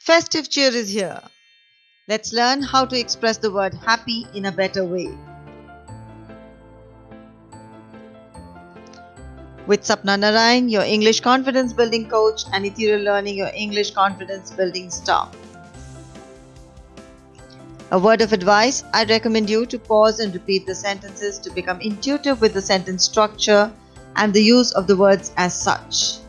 Festive cheer is here. Let's learn how to express the word happy in a better way. With Sapna Narayan, your English confidence building coach, and Ethereal Learning, your English confidence building star. A word of advice I recommend you to pause and repeat the sentences to become intuitive with the sentence structure and the use of the words as such.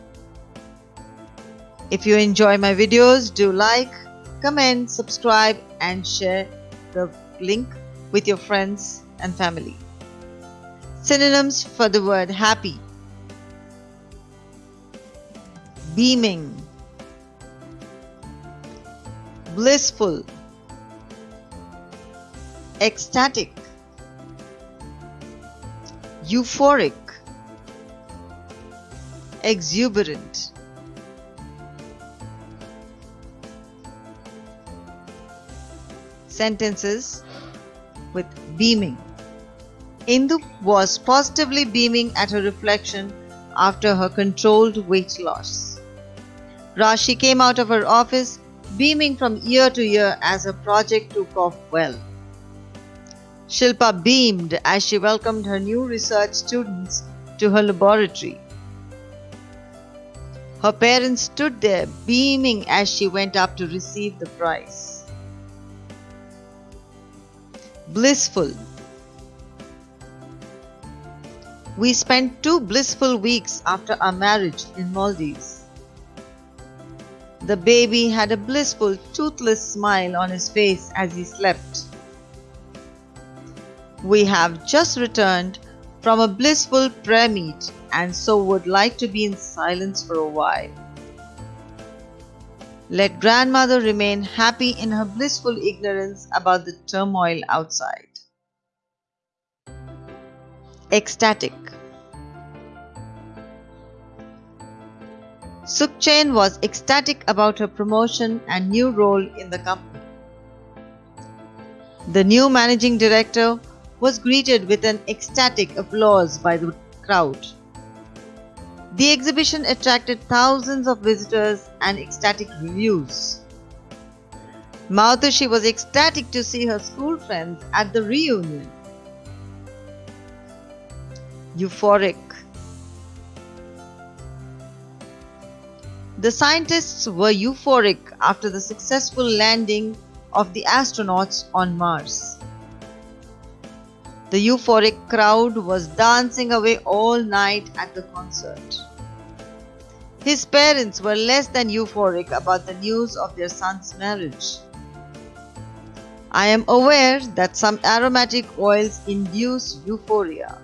If you enjoy my videos, do like, comment, subscribe, and share the link with your friends and family. Synonyms for the word happy. Beaming, blissful, ecstatic, euphoric, exuberant. Sentences with beaming. Indu was positively beaming at her reflection after her controlled weight loss. Rashi came out of her office beaming from year to year as her project took off well. Shilpa beamed as she welcomed her new research students to her laboratory. Her parents stood there beaming as she went up to receive the prize. Blissful. We spent two blissful weeks after our marriage in Maldives. The baby had a blissful, toothless smile on his face as he slept. We have just returned from a blissful prayer meet and so would like to be in silence for a while. Let grandmother remain happy in her blissful ignorance about the turmoil outside. Ecstatic Sukhchain was ecstatic about her promotion and new role in the company. The new managing director was greeted with an ecstatic applause by the crowd. The exhibition attracted thousands of visitors and ecstatic reviews. Mautoshi was ecstatic to see her school friends at the reunion. Euphoric The scientists were euphoric after the successful landing of the astronauts on Mars. The euphoric crowd was dancing away all night at the concert. His parents were less than euphoric about the news of their son's marriage. I am aware that some aromatic oils induce euphoria.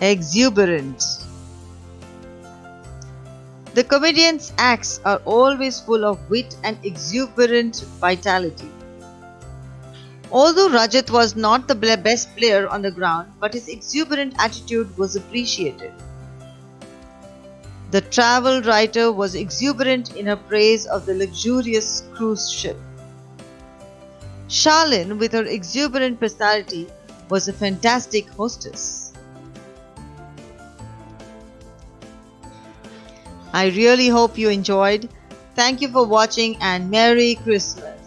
Exuberant the comedian's acts are always full of wit and exuberant vitality. Although Rajat was not the best player on the ground, but his exuberant attitude was appreciated. The travel writer was exuberant in her praise of the luxurious cruise ship. Charlene, with her exuberant personality, was a fantastic hostess. I really hope you enjoyed. Thank you for watching and Merry Christmas.